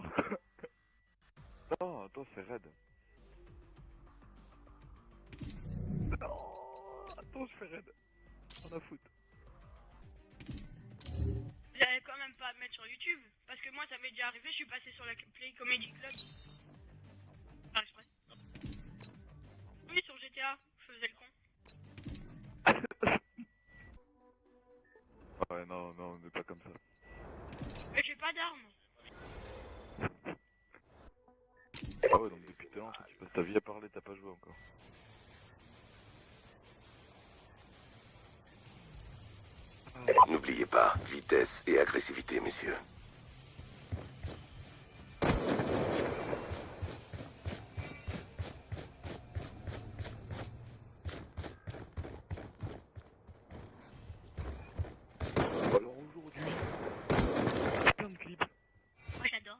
Non, attends, c'est raide. Non, attends, je fais raide. On a foutre. Vous allez quand même pas me mettre sur YouTube. Parce que moi, ça m'est déjà arrivé, je suis passé sur la Play Comedy Club. Ah, je Oui, sur GTA, je faisais le con. Ouais, non, non, on n'est pas comme ça. Mais j'ai pas d'armes. Ah ouais, donc depuis tout à l'heure, tu passes ta vie à parler, t'as pas joué encore. N'oubliez pas, vitesse et agressivité, messieurs. Alors aujourd'hui, plein de clips Moi, j'adore.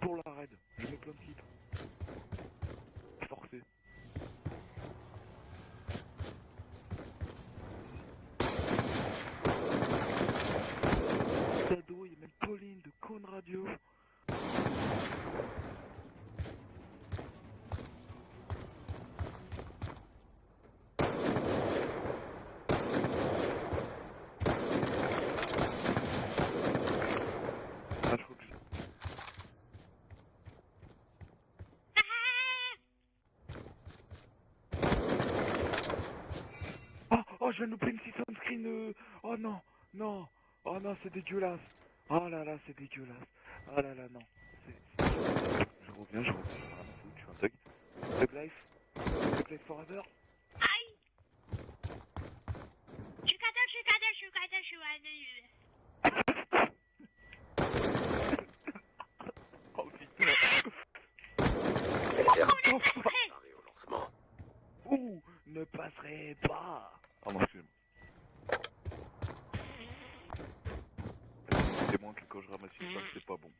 pour la raid. Je mets plein de clips. Forcé. Sado, il y a même Pauline de Cône Radio. Ah, je crois que je- Oh, oh, je viens de louper une 600 screen. euh, Oh non, non, oh non, c'est dégueulasse. Oh là là, c'est dégueulasse. Oh là là, non. Je reviens, je reviens. Je suis je un thug. Thug life. Thug life forever. Aïe Je suis cadet, je suis cadet, je suis cadet, je suis cadet. Oh putain. Ouh, ne passerai pas. Non, excusez-moi. C'est moins que quand je ramasse une c'est pas bon.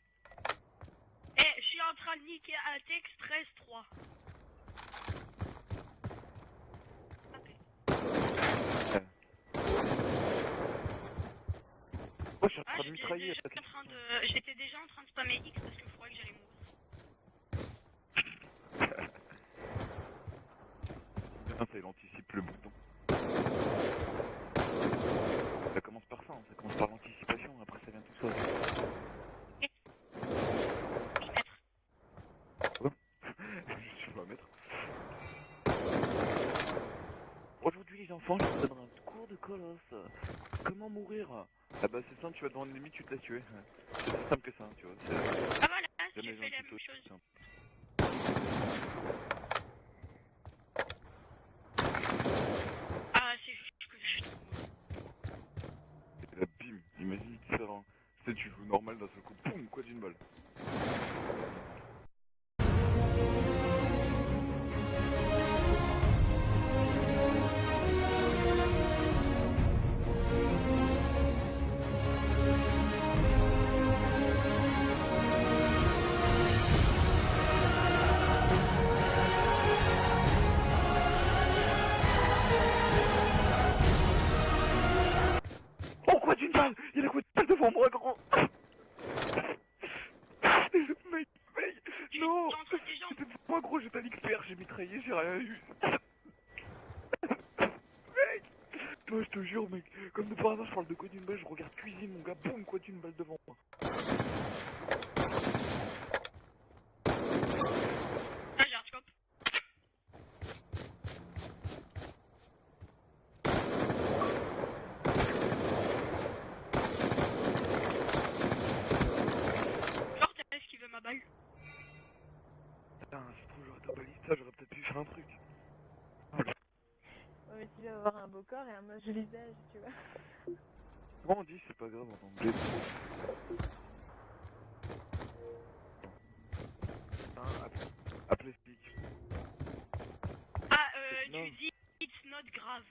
Eh, je suis en train de niquer un texte 13-3. Oh, je suis en Ah, train de j'étais mitrailler. déjà, en train de... j'étais déjà en train de spammer X parce qu'il faudrait que j'allais mourir. Ah, ça, il anticipe le bouton. Ça commence par ça, hein, ça commence par l'anticipation, après ça vient tout seul. Je je vais mettre. Aujourd'hui les enfants, je vous donnerai un cours de colosse. Comment mourir? Ah bah c'est simple, tu vas devant une limite, tu te laisses tuer. C'est aussi simple que ça, tu vois. Ah voilà, j'ai fait la un même chose. Parle de quoi d'une balle, je regarde cuisine, mon gars, boum, quoi d'une balle devant moi. Ah, j'ai un scope. Genre, t'as esquivé ma balle. Putain, c'est trop, j'aurais ta balista, j'aurais peut-être pu faire un truc. Ouais, mais tu vas avoir un beau corps et un moche visage, tu vois. Comment on dit, c'est pas grave en anglais appelez, Speak. Ah, euh, tu dis it's not grave.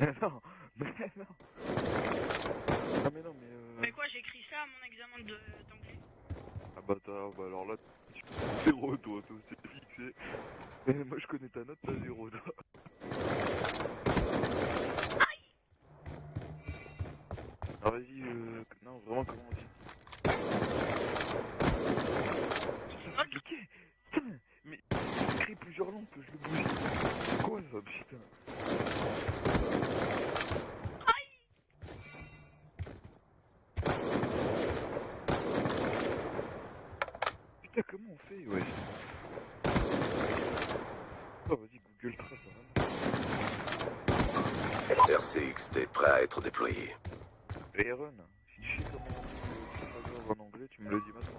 Mais non, mais non. Non mais non, mais euh... Mais quoi, j'ai écrit ça à mon examen de- d'anglais. Ah bâtard, bah alors là, tu zéro toi, toi c'est fixé. Mais moi je connais ta note, t'as zéro toi. Ah vas-y, euh... Non, vraiment, comment on dit C'est compliqué Putain, mais il crée plusieurs lampes, je le bouge. Quoi ça, putain Putain, comment on fait, ouais Oh, vas-y, Google Trace, vraiment. RCXT prêt à être déployé. Aaron, si je sais comment on dit en anglais, tu me le dis maintenant.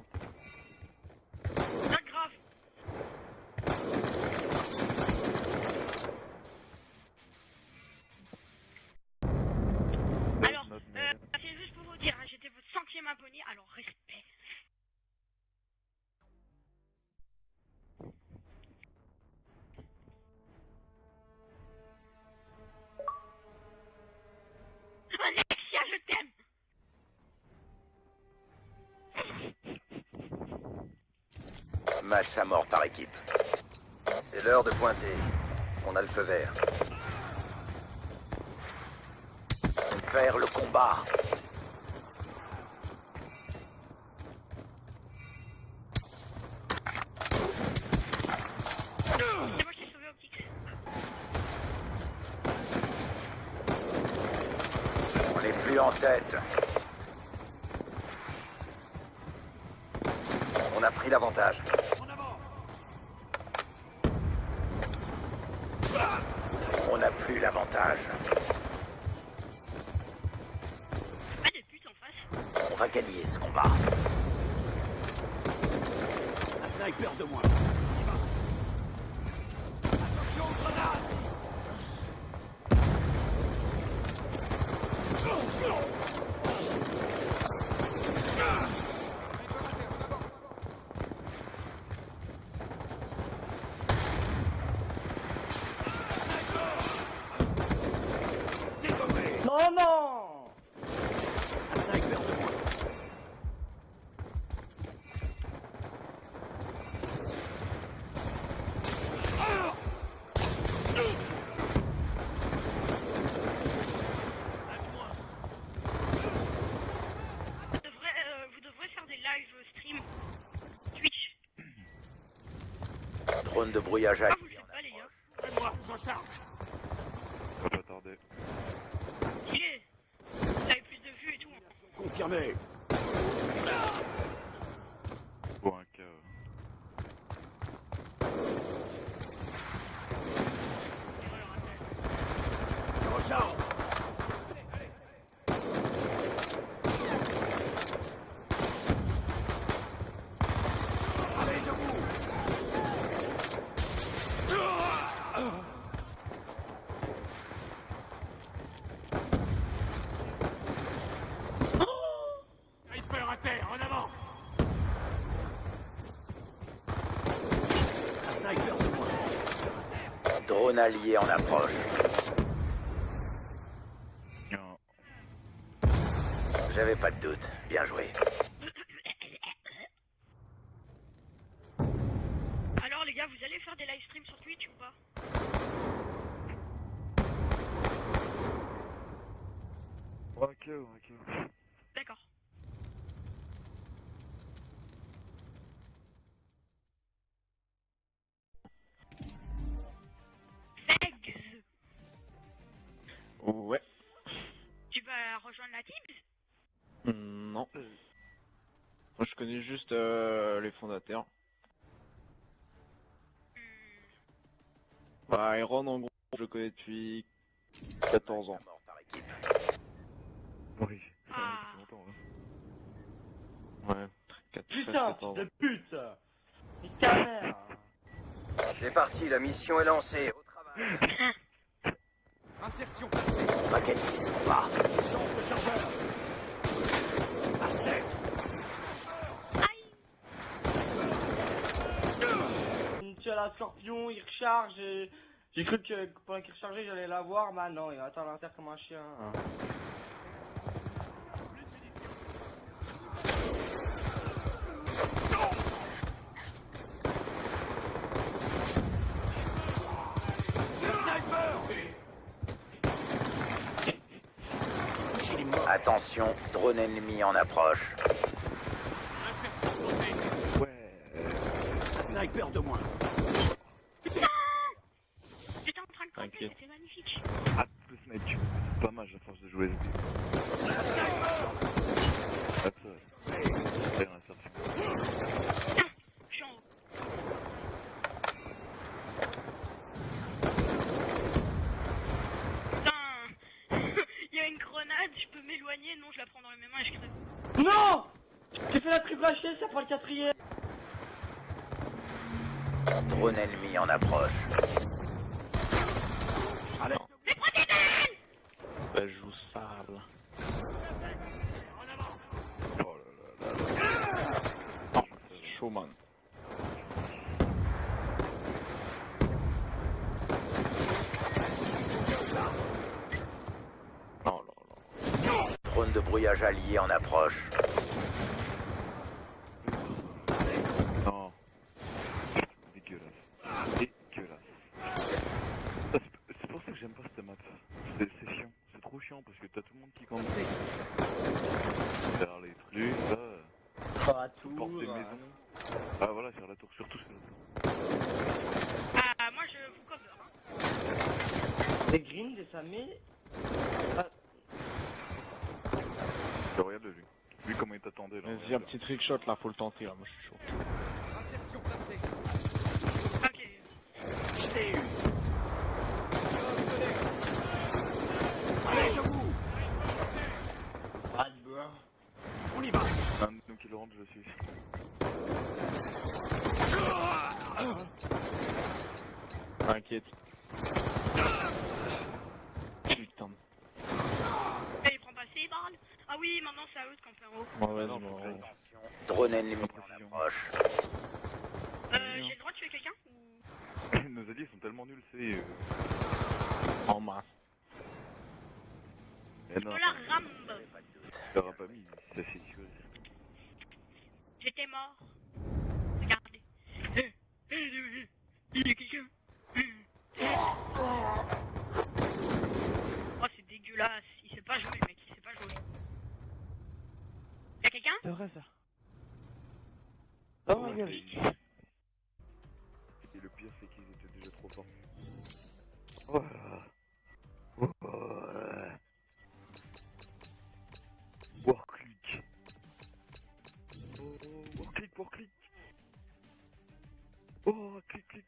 Match à mort par équipe. C'est l'heure de pointer. On a le feu vert. On perd le combat. On n'est plus en tête. Drone de brouillage Ah, à vous le faites pas, les gars. Ça va pas tarder. Stylé. Vous avez plus de vues et tout. hein. Confirmé. Pour un cas. Erreur, appel. Drone allié en approche. J'avais pas de doute. Bien joué. Moi, je connais juste euh, les fondateurs. Bah, Iron, en gros, je le connais depuis 14 ans. Mort par équipe. Oui. Ah. longtemps, hein. Ouais, 4, Putain, 14 fils ans. de pute Nique ta mère C'est parti, la mission est lancée. Au travail. On va gagner ce combat. switch à la scorpion, il recharge. Euh, j'ai cru que pendant qu'il rechargeait, j'allais l'avoir. Bah non, il attend à terre comme un chien. Hein. Attention, drone ennemi en approche. HL, ça prend le quatrième. Drone ennemi en approche. Bah, je joue sale. Oh là là là là. Oh là là. Drone de brouillage allié en approche. Non. Dégueulasse. Dégueulasse. Ah, C'est c'est pour ça que j'aime pas cette map. C'est c'est chiant. C'est trop chiant parce que t'as tout le monde qui compte. Faire les trucs, là. Oh, à tout. Porter maison. Ah voilà, faire la tour, surtout sur la tour. Ah, moi je vous cover. hein. Des greens, des samés. Je regarde lui. Lui comment il t'attendait là. Vas-y, un petit trickshot là, faut le tenter là, moi je suis chaud. Ok. Ah, du beurre. Un de nous qui le rentre, je suis. T'inquiète. Putain. Eh, il prend pas ses balles. Ah oui, maintenant c'est à eux de camper en haut. Bon, vas-y, non, bon, faut que ouais. Attention, drone ennemi en Précision. Approche. Euh, j'ai le droit de tuer quelqu'un ou... Nos alliés sont tellement nuls, c'est. Euh... En masse. Eh non, De la rambe. tu l'auras pas mis, ça fait tuer. J'étais mort. Regardez. Il y a quelqu'un. Oh, c'est dégueulasse. Il sait pas jouer, le mec. Il sait pas jouer. Y'a quelqu'un? C'est vrai ça. Oh ma gueule. Et le pire, c'est qu'ils étaient déjà trop forts. Voilà. Voilà. Warclick. Oh, warclick, warclick. Oh, clic, clic.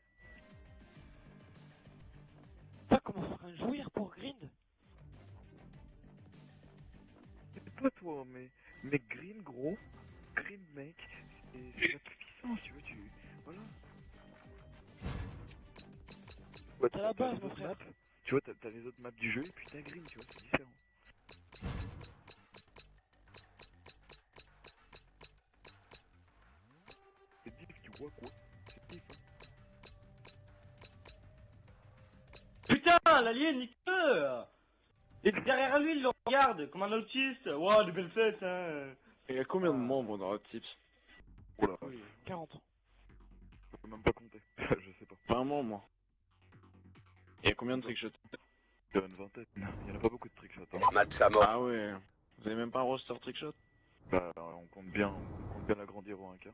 Ça commence à jouir pour grind. C'est pas toi, mais, mais Green, gros. Green, mec. C'est c'est la puissance, tu vois, tu. Voilà. Ouais, C'est la t'as base, les mon autres frère. maps, Tu vois, t'as t'as les autres maps du jeu et puis t'as Green, tu vois, c'est différent. C'est deep, tu vois quoi C'est deep, hein. Putain, l'allié, nique-le Et derrière lui, il le regarde, comme un autiste. Waouh, de belles fêtes, hein. Il y a combien de membres dans Hot Tips? Oh là, 40. je peux même pas compter. je sais pas. Pas un membre, moi. Il y a combien de trickshots Il y en a une vingtaine. Il y en a pas beaucoup de trickshots, hein. Match à mort. Ah ouais. Vous avez même pas un roster trickshot Bah, on compte bien, on compte bien l'agrandir au 1K.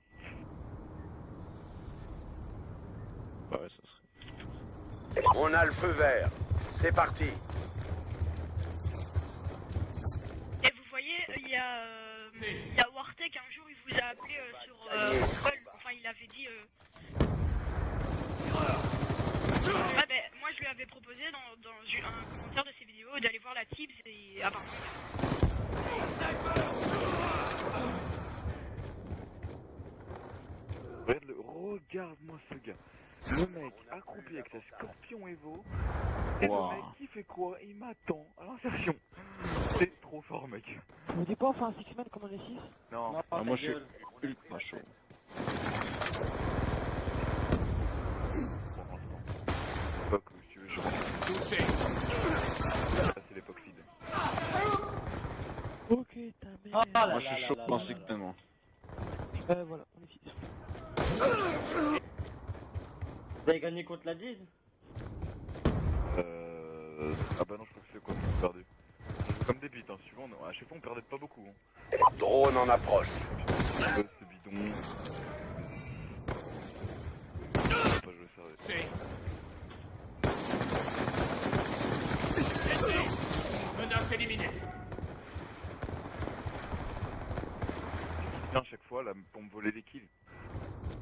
Bah ouais, ça serait. On a le feu vert. C'est parti. Et vous voyez, il y a... euh, Il y a Wartek, un jour, il vous a appelé euh. Enfin, il avait dit... Euh... Ah ben, moi, je lui avais proposé dans, un commentaire de ses vidéos d'aller voir la Tips et... Ah. Regarde-le, regarde-moi ce gars. Le mec accroupi avec sa scorpion Evo. Et Wow. le mec qui fait quoi Il m'attend à l'insertion. C'est trop fort, mec. Tu me dis pas on fait un six man comme on est 6 Non, Ah, moi je suis ultra chaud. où si tu veux, je Ça, c'est l'époque feed. Ok, ta mère. Ah Moi je suis chaud dans ce tellement. Euh, voilà, on est 6. Vous avez gagné contre la 10 Euh... Ah bah non, je crois que c'est quoi perdu. Comme des bites, hein, suivant, on- à chaque fois on perdait pas beaucoup. Hein. Drone en approche. C'est bidon. Pas joué sérieux. Menace éliminée. Tiens, à chaque fois là pour me voler des kills.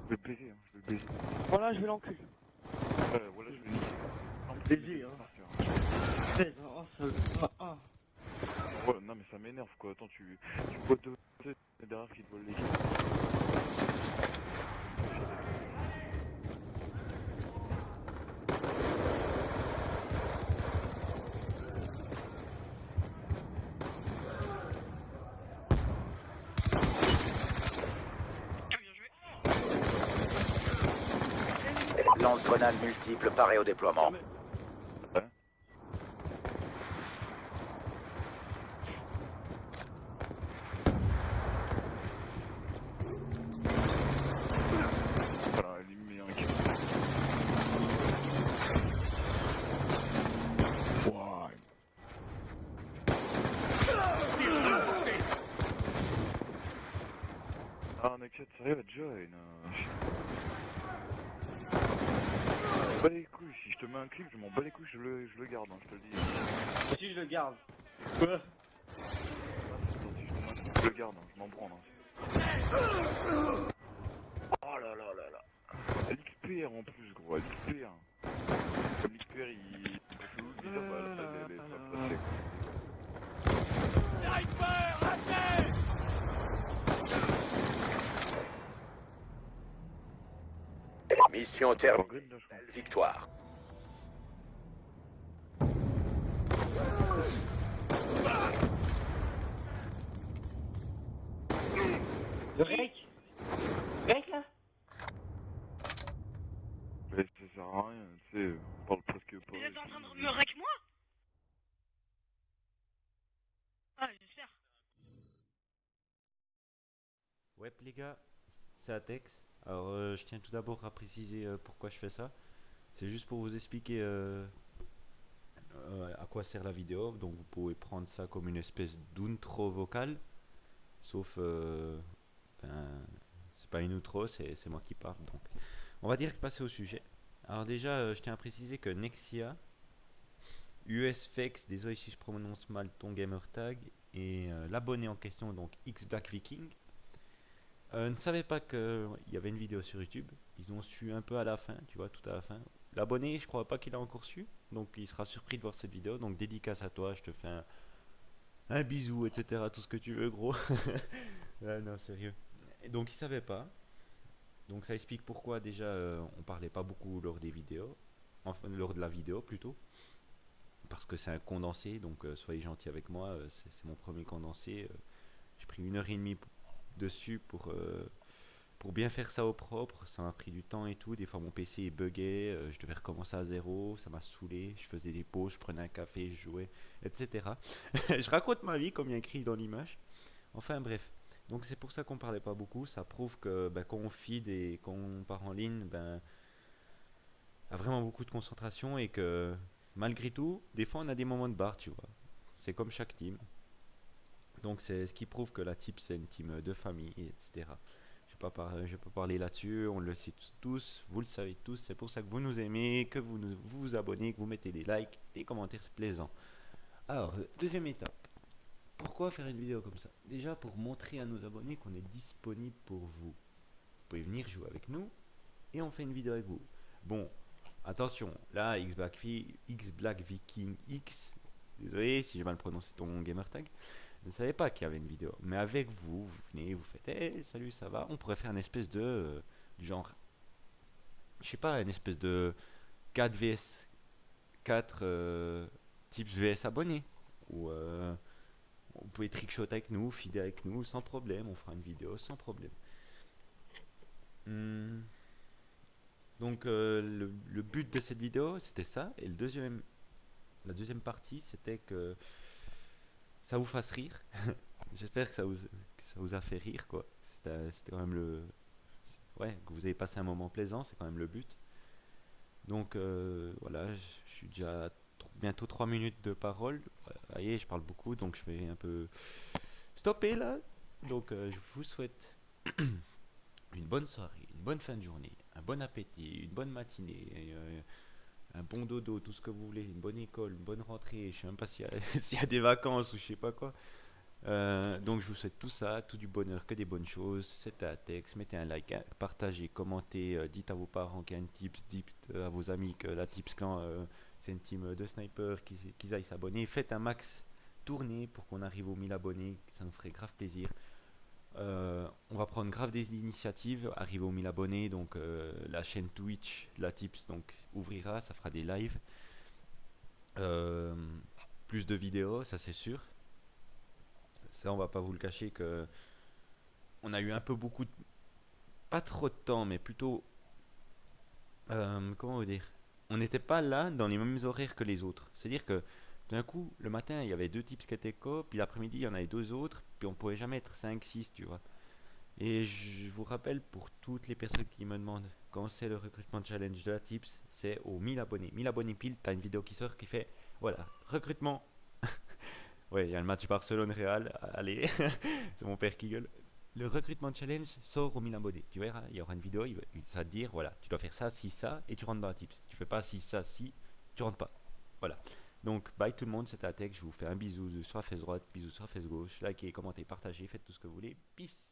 Je vais le baiser, hein, je vais le baiser. Voilà, je vais l'enculer. Ouais, voilà, je vais le niquer. Non, Baiser, hein. Oh, ça... ah. Ouais, non mais ça m'énerve quoi, attends tu, tu vois deux derrière qui te volent les. Lance-grenade multiple paré au déploiement. Voilà, elle lui met un kill. Ouah. Ah, Naked, sérieux, join. euh, je- m'en bats les couilles, si je te mets un clip, je m'en bats les couilles, je le, je le garde, hein, je te le dis. Si je le garde. Quoi? Attends, si je te mets un clip, je le garde, hein, je m'en branle. Hein. Oh là là là là. L'XPR en plus, gros, l'XPR. L'XPR, il... il fait où le dire, bah, là, elle est- elle est pas placée. Mission En terminée. Belle victoire. Le rec Rec là? Mais ça sert à rien, tu sais, on parle presque pas. Vous êtes en train de me rec moi? Ah, j'espère. Ouais les gars, c'est Atex. Alors euh, je tiens tout d'abord à préciser euh, pourquoi je fais ça. C'est juste pour vous expliquer euh, à quoi sert la vidéo. Donc vous pouvez prendre ça comme une espèce d'outro vocal. Sauf, ben, c'est pas une outro, c'est moi qui parle. Donc on va direct passer au sujet. Alors déjà, je tiens à préciser que Nexia, USFX, désolé si je prononce mal ton gamer tag, et l'abonné en question, donc X Black Viking, euh, ne savaient pas qu'il y avait une vidéo sur YouTube. Ils ont su un peu à la fin, tu vois, tout à la fin. L'abonné, je crois pas qu'il a encore su. Donc il sera surpris de voir cette vidéo. Donc dédicace à toi, je te fais un, bisou, etc. Tout ce que tu veux, gros. Non, sérieux. Donc il savait pas. Donc ça explique pourquoi déjà euh, on parlait pas beaucoup lors des vidéos. Enfin, lors de la vidéo plutôt. Parce que c'est un condensé, donc euh, soyez gentils avec moi. euh, c'est mon premier condensé. euh, J'ai pris une heure et demie p- dessus pour, euh, pour bien faire ça au propre. Ça m'a pris du temps et tout. Des fois, mon PC est bugué. euh, je devais recommencer à zéro. Ça m'a saoulé. Je faisais des pauses, je prenais un café, je jouais, etc. je raconte ma vie, comme il y a écrit dans l'image. Enfin, bref. Donc, c'est pour ça qu'on parlait pas beaucoup. Ça prouve que ben, quand on feed et quand on part en ligne, ben, a vraiment beaucoup de concentration et que malgré tout, des fois, on a des moments de barre, tu vois. C'est comme chaque team. Donc c'est ce qui prouve que la team c'est une team de famille, etc. Je je vais pas parler là-dessus, on le sait tous, vous le savez tous, c'est pour ça que vous nous aimez, que vous nous- vous, abonnez, que vous mettez des likes, des commentaires plaisants. Alors, deuxième étape. Pourquoi faire une vidéo comme ça? Déjà pour montrer à nos abonnés qu'on est disponible pour vous. Vous pouvez venir jouer avec nous et on fait une vidéo avec vous. Bon, attention, là X Black, X Black Viking X, désolé si j'ai mal prononcé ton gamer tag, je ne savais pas qu'il y avait une vidéo. Mais avec vous, vous venez, vous faites hey, salut, ça va? On pourrait faire une espèce de. euh, du genre. Je sais pas, une espèce de 4 vs 4 euh, tips vs abonnés. Ou. euh, vous pouvez trickshot avec nous, feeder avec nous sans problème. On fera une vidéo sans problème. Hmm. Donc, euh, le, le but de cette vidéo, c'était ça. Et le deuxième, la deuxième partie, c'était que ça vous fasse rire. J'espère que ça vous, a fait rire, quoi. C'était quand même le. Ouais, que vous avez passé un moment plaisant, c'est quand même le but. Donc euh, voilà, je suis déjà bientôt 3 minutes de parole. Vous voyez, je parle beaucoup, donc je vais un peu stopper là. Donc euh, je vous souhaite une bonne soirée, une bonne fin de journée, un bon appétit, une bonne matinée, et, euh, un bon dodo, tout ce que vous voulez, une bonne école, une bonne rentrée. Je sais même pas s'il y, a- des vacances ou je sais pas quoi. Euh, donc je vous souhaite tout ça, tout du bonheur, que des bonnes choses. C'était texte, mettez un like, hein, partagez, commentez, euh, dites à vos parents qu'il y a une tips, dites euh, à vos amis que la tips euh, c'est une team de snipers, qu'ils qu'ils aillent s'abonner. Faites un max tourner pour qu'on arrive aux 1000 abonnés, ça nous ferait grave plaisir. Euh, on va prendre grave des initiatives, arriver aux 1000 abonnés, donc euh, la chaîne Twitch de la tips donc ouvrira, ça fera des lives. Euh, plus de vidéos, ça c'est sûr. Ça, on va pas vous le cacher que on a eu un peu beaucoup de... Pas trop de temps, mais plutôt... comment vous dire? On n'était pas là dans les mêmes horaires que les autres. C'est-à-dire que d'un coup, le matin, il y avait deux types qui étaient co, puis l'après-midi, il y en avait deux autres, puis on pouvait jamais être 5, 6, tu vois. Et je vous rappelle, pour toutes les personnes qui me demandent quand c'est le recrutement challenge de la tips, c'est aux 1000 abonnés. 1000 abonnés pile, t'as une vidéo qui sort qui fait, voilà, recrutement Ouais, il y a le match Barcelone-Real. Allez, c'est mon père qui gueule. Le recrutement challenge sort aux 1000 abonnés. Tu verras, il y aura une vidéo, il va te dire, voilà, tu dois faire ça, si, ça, et tu rentres dans la tips. Tu fais pas si, ça, si, tu rentres pas. Voilà. Donc, bye tout le monde, c'était Atec. Je vous fais un bisou sur la fesse droite, bisous sur la fesse gauche. Likez, commentez, partagez, faites tout ce que vous voulez. Peace